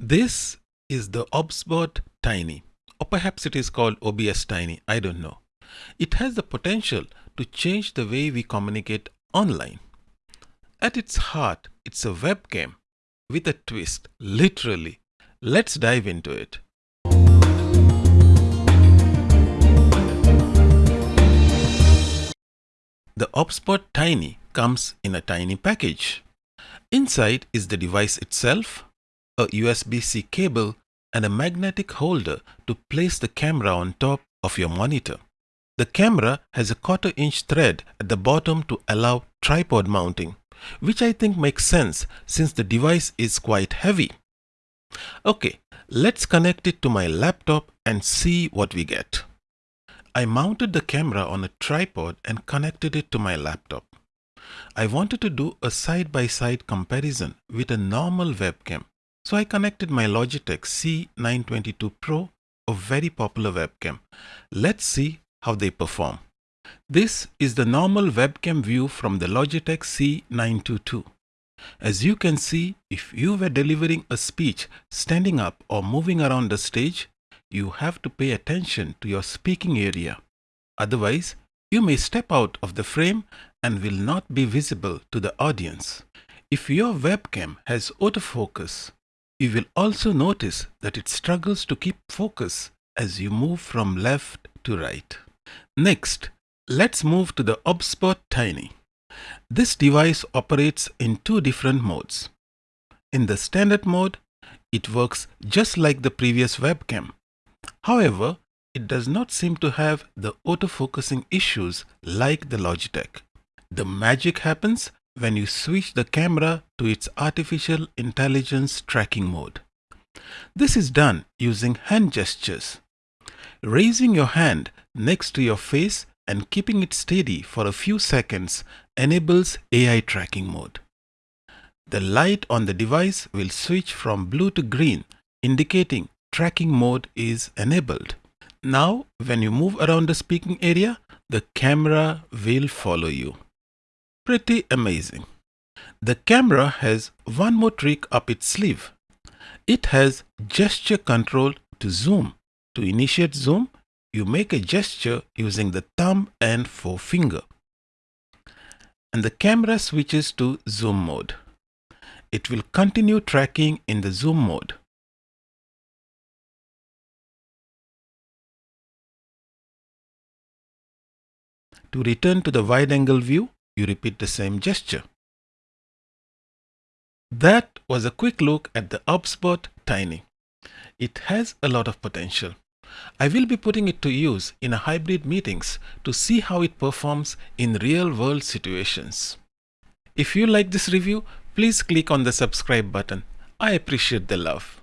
This is the OBSBot Tiny, or perhaps it is called OBS Tiny, I don't know. It has the potential to change the way we communicate online. At its heart, it's a webcam with a twist, literally. Let's dive into it. The OBSBot Tiny comes in a tiny package. Inside is the device itself, a USB-C cable and a magnetic holder to place the camera on top of your monitor. The camera has a quarter inch thread at the bottom to allow tripod mounting, which I think makes sense since the device is quite heavy. Okay, let's connect it to my laptop and see what we get. I mounted the camera on a tripod and connected it to my laptop. I wanted to do a side-by-side -side comparison with a normal webcam so I connected my Logitech C922 Pro, a very popular webcam. Let's see how they perform. This is the normal webcam view from the Logitech C922. As you can see, if you were delivering a speech standing up or moving around the stage, you have to pay attention to your speaking area. Otherwise, you may step out of the frame and will not be visible to the audience. If your webcam has autofocus, you will also notice that it struggles to keep focus as you move from left to right. Next, let's move to the OBSBot Tiny. This device operates in two different modes. In the standard mode, it works just like the previous webcam. However, it does not seem to have the autofocusing issues like the Logitech. The magic happens when you switch the camera to its artificial intelligence tracking mode. This is done using hand gestures. Raising your hand next to your face and keeping it steady for a few seconds enables AI tracking mode. The light on the device will switch from blue to green, indicating tracking mode is enabled. Now, when you move around the speaking area, the camera will follow you. Pretty amazing. The camera has one more trick up its sleeve. It has gesture control to zoom. To initiate zoom, you make a gesture using the thumb and forefinger. And the camera switches to zoom mode. It will continue tracking in the zoom mode. To return to the wide angle view, you repeat the same gesture. That was a quick look at the OBSBot Tiny. It has a lot of potential. I will be putting it to use in a hybrid meetings to see how it performs in real world situations. If you like this review, please click on the subscribe button. I appreciate the love.